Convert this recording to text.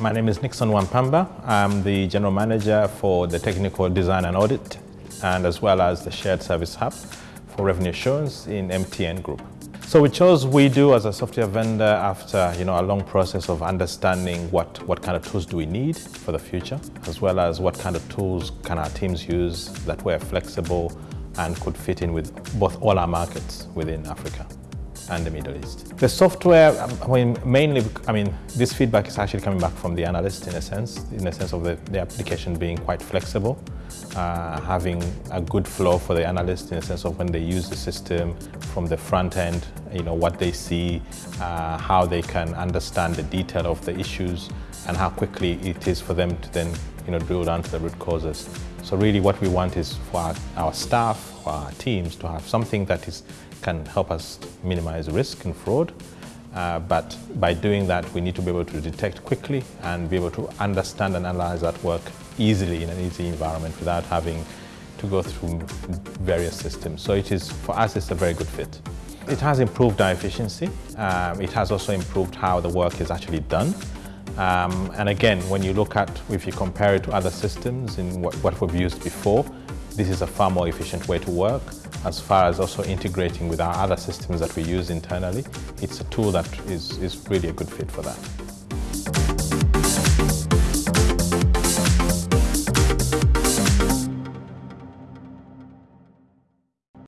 My name is Nixon Wampamba. I'm the General Manager for the Technical Design and Audit and as well as the Shared Service Hub for Revenue Assurance in MTN Group. So we chose WeDo as a software vendor after you know, a long process of understanding what, what kind of tools do we need for the future, as well as what kind of tools can our teams use that were flexible and could fit in with both all our markets within Africa and the Middle East. The software, I mean, mainly, I mean, this feedback is actually coming back from the analyst in a sense, in the sense of the, the application being quite flexible, uh, having a good flow for the analyst in the sense of when they use the system from the front end, you know, what they see, uh, how they can understand the detail of the issues and how quickly it is for them to then, you know, drill down to the root causes. So really what we want is for our, our staff, for our teams to have something that is can help us minimize risk and fraud. Uh, but by doing that, we need to be able to detect quickly and be able to understand and analyze that work easily in an easy environment without having to go through various systems. So it is, for us, it's a very good fit. It has improved our efficiency. Um, it has also improved how the work is actually done. Um, and again, when you look at, if you compare it to other systems in what, what we've used before, this is a far more efficient way to work as far as also integrating with our other systems that we use internally. It's a tool that is, is really a good fit for that.